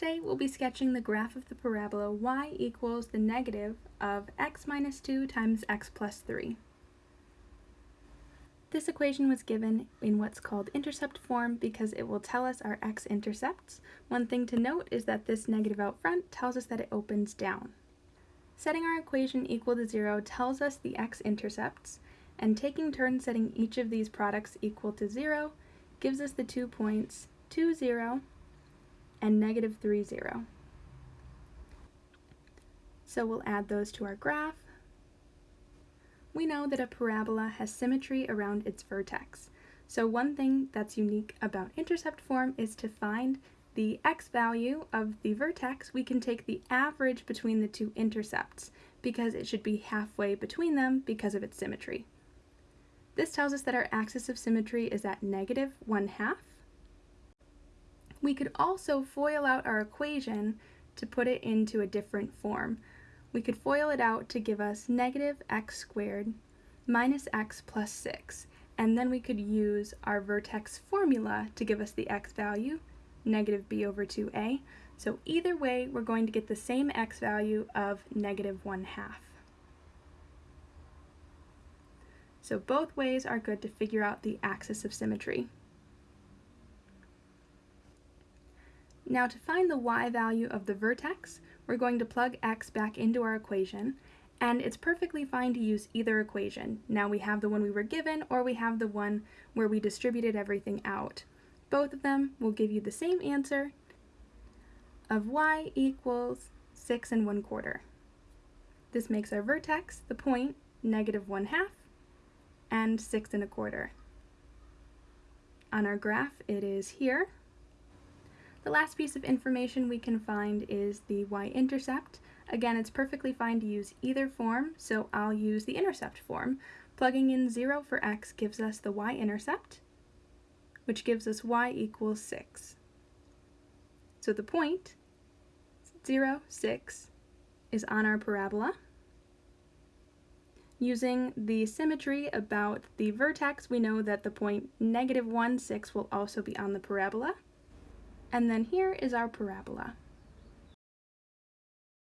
Today we'll be sketching the graph of the parabola y equals the negative of x minus 2 times x plus 3. This equation was given in what's called intercept form because it will tell us our x-intercepts. One thing to note is that this negative out front tells us that it opens down. Setting our equation equal to 0 tells us the x-intercepts, and taking turns setting each of these products equal to 0 gives us the two points 2, 0, and negative 3, 0. So we'll add those to our graph. We know that a parabola has symmetry around its vertex. So one thing that's unique about intercept form is to find the x value of the vertex, we can take the average between the two intercepts because it should be halfway between them because of its symmetry. This tells us that our axis of symmetry is at negative 1 half, we could also FOIL out our equation to put it into a different form. We could FOIL it out to give us negative x squared minus x plus 6, and then we could use our vertex formula to give us the x value, negative b over 2a. So either way, we're going to get the same x value of negative 1 half. So both ways are good to figure out the axis of symmetry. Now to find the y value of the vertex, we're going to plug x back into our equation, and it's perfectly fine to use either equation. Now we have the one we were given, or we have the one where we distributed everything out. Both of them will give you the same answer of y equals 6 and 1 quarter. This makes our vertex, the point, negative 1 half, and 6 and a quarter. On our graph, it is here, the last piece of information we can find is the y-intercept. Again, it's perfectly fine to use either form, so I'll use the intercept form. Plugging in 0 for x gives us the y-intercept, which gives us y equals 6. So the point, 0, 6, is on our parabola. Using the symmetry about the vertex, we know that the point negative 1, 6 will also be on the parabola. And then here is our parabola.